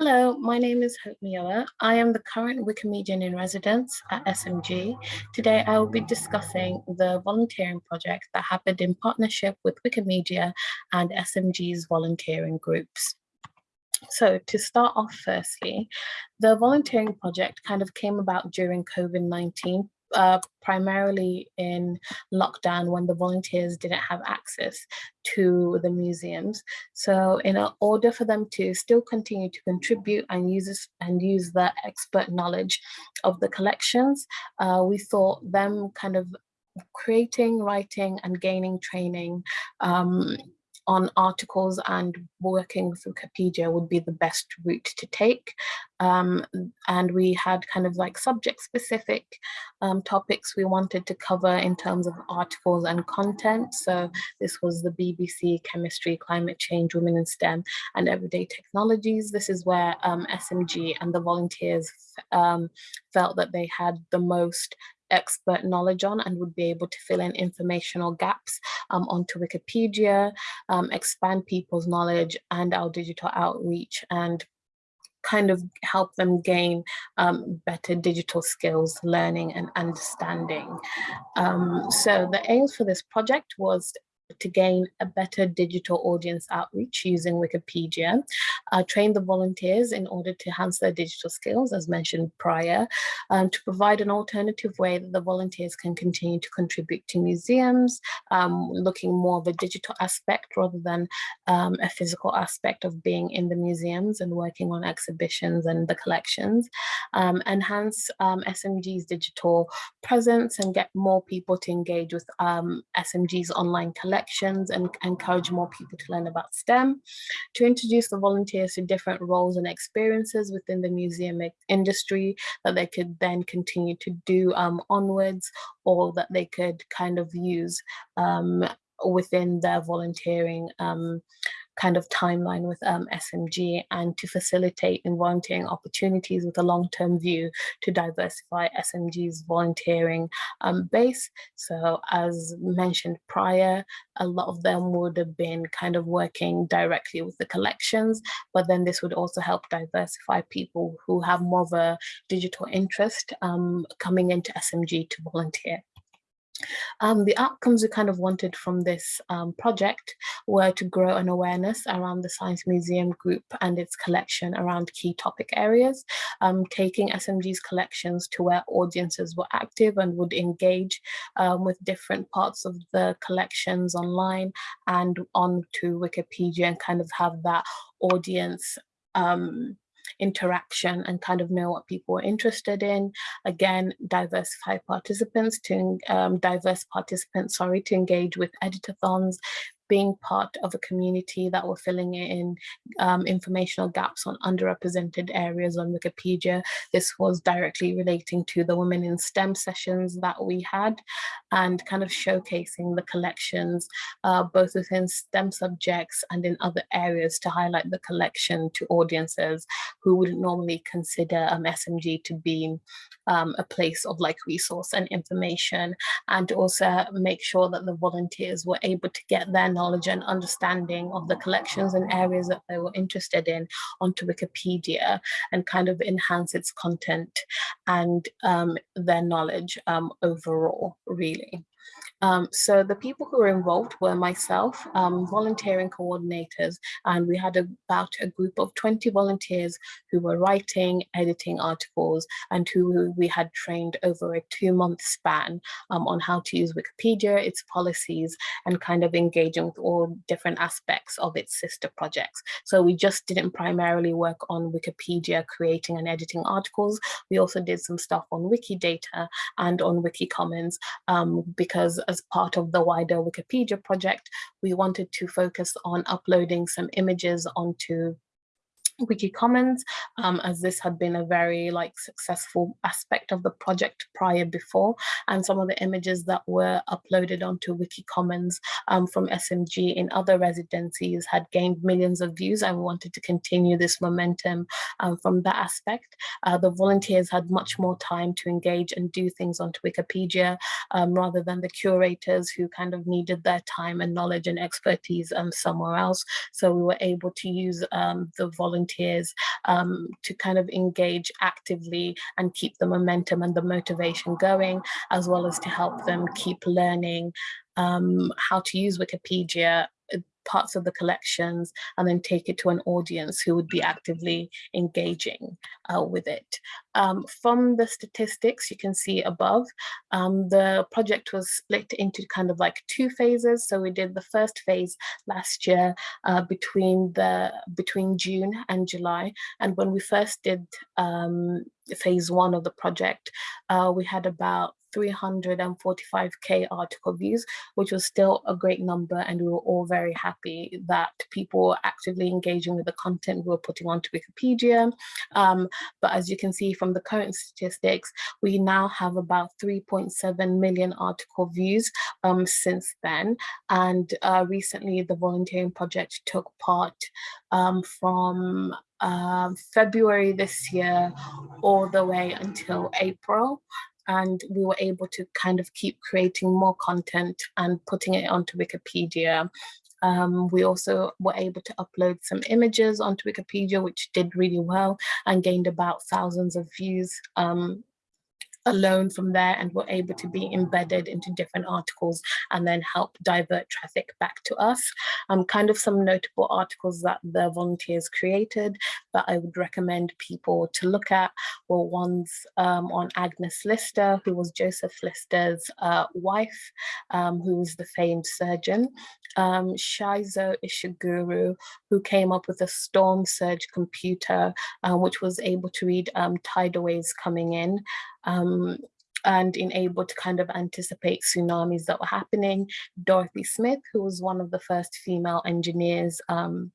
Hello, my name is Hope Mioa. I am the current Wikimedian in residence at SMG. Today I will be discussing the volunteering project that happened in partnership with Wikimedia and SMG's volunteering groups. So to start off firstly, the volunteering project kind of came about during COVID-19 uh, primarily in lockdown when the volunteers didn't have access to the museums. So in order for them to still continue to contribute and use this, and use the expert knowledge of the collections, uh, we thought them kind of creating, writing and gaining training um, on articles and working with Wikipedia would be the best route to take. Um, and we had kind of like subject specific um, topics we wanted to cover in terms of articles and content. So this was the BBC, chemistry, climate change, women in STEM and everyday technologies. This is where um, SMG and the volunteers um, felt that they had the most expert knowledge on and would be able to fill in informational gaps um, onto Wikipedia, um, expand people's knowledge and our digital outreach and kind of help them gain um, better digital skills, learning and understanding. Um, so the aims for this project was to gain a better digital audience outreach using Wikipedia, uh, train the volunteers in order to enhance their digital skills, as mentioned prior, um, to provide an alternative way that the volunteers can continue to contribute to museums, um, looking more of a digital aspect rather than um, a physical aspect of being in the museums and working on exhibitions and the collections, um, enhance um, SMG's digital presence and get more people to engage with um, SMG's online collections and encourage more people to learn about STEM, to introduce the volunteers to different roles and experiences within the museum industry that they could then continue to do um, onwards or that they could kind of use um, within their volunteering um, kind of timeline with um, SMG and to facilitate in volunteering opportunities with a long-term view to diversify SMG's volunteering um, base. So as mentioned prior, a lot of them would have been kind of working directly with the collections, but then this would also help diversify people who have more of a digital interest um, coming into SMG to volunteer. Um, the outcomes we kind of wanted from this um, project were to grow an awareness around the Science Museum Group and its collection around key topic areas, um, taking SMG's collections to where audiences were active and would engage um, with different parts of the collections online and on to Wikipedia and kind of have that audience um, interaction and kind of know what people are interested in. Again, diversify participants to um, diverse participants, sorry, to engage with editathons, being part of a community that were filling in um, informational gaps on underrepresented areas on Wikipedia. This was directly relating to the Women in STEM sessions that we had and kind of showcasing the collections uh, both within STEM subjects and in other areas to highlight the collection to audiences who wouldn't normally consider um, SMG to be um, a place of like resource and information and also make sure that the volunteers were able to get their knowledge and understanding of the collections and areas that they were interested in onto Wikipedia and kind of enhance its content and um, their knowledge um, overall, really. Um, so the people who were involved were myself, um, volunteering coordinators, and we had about a group of 20 volunteers who were writing, editing articles, and who we had trained over a two month span um, on how to use Wikipedia, its policies, and kind of engaging with all different aspects of its sister projects. So we just didn't primarily work on Wikipedia creating and editing articles. We also did some stuff on Wikidata and on Wikicommons um, because as part of the wider Wikipedia project, we wanted to focus on uploading some images onto Wikicommons, um, as this had been a very like successful aspect of the project prior before, and some of the images that were uploaded onto Wikicommons um, from SMG in other residencies had gained millions of views and we wanted to continue this momentum um, from that aspect. Uh, the volunteers had much more time to engage and do things onto Wikipedia um, rather than the curators who kind of needed their time and knowledge and expertise um, somewhere else. So we were able to use um, the volunteers volunteers um, to kind of engage actively and keep the momentum and the motivation going, as well as to help them keep learning um, how to use Wikipedia parts of the collections and then take it to an audience who would be actively engaging uh, with it. Um, from the statistics you can see above, um, the project was split into kind of like two phases. So we did the first phase last year uh, between the between June and July. And when we first did um, phase one of the project, uh, we had about 345k article views, which was still a great number. And we were all very happy that people were actively engaging with the content we were putting onto Wikipedia. Um, but as you can see from the current statistics, we now have about 3.7 million article views um, since then. And uh, recently the volunteering project took part um, from um, February this year all the way until April and we were able to kind of keep creating more content and putting it onto Wikipedia. Um, we also were able to upload some images onto Wikipedia, which did really well and gained about thousands of views um, alone from there and were able to be embedded into different articles and then help divert traffic back to us. Um, kind of some notable articles that the volunteers created that I would recommend people to look at were ones um, on Agnes Lister, who was Joseph Lister's uh, wife, um, who was the famed surgeon, um, Shizuo Ishiguro, who came up with a storm surge computer, uh, which was able to read um, tidal waves coming in um, and in able to kind of anticipate tsunamis that were happening. Dorothy Smith, who was one of the first female engineers um,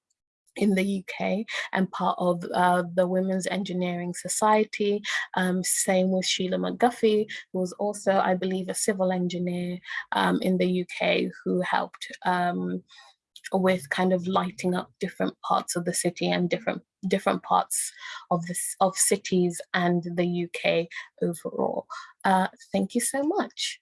in the UK and part of uh, the Women's Engineering Society. Um, same with Sheila McGuffey, who was also, I believe, a civil engineer um, in the UK who helped um, with kind of lighting up different parts of the city and different different parts of this of cities and the UK overall. Uh, thank you so much.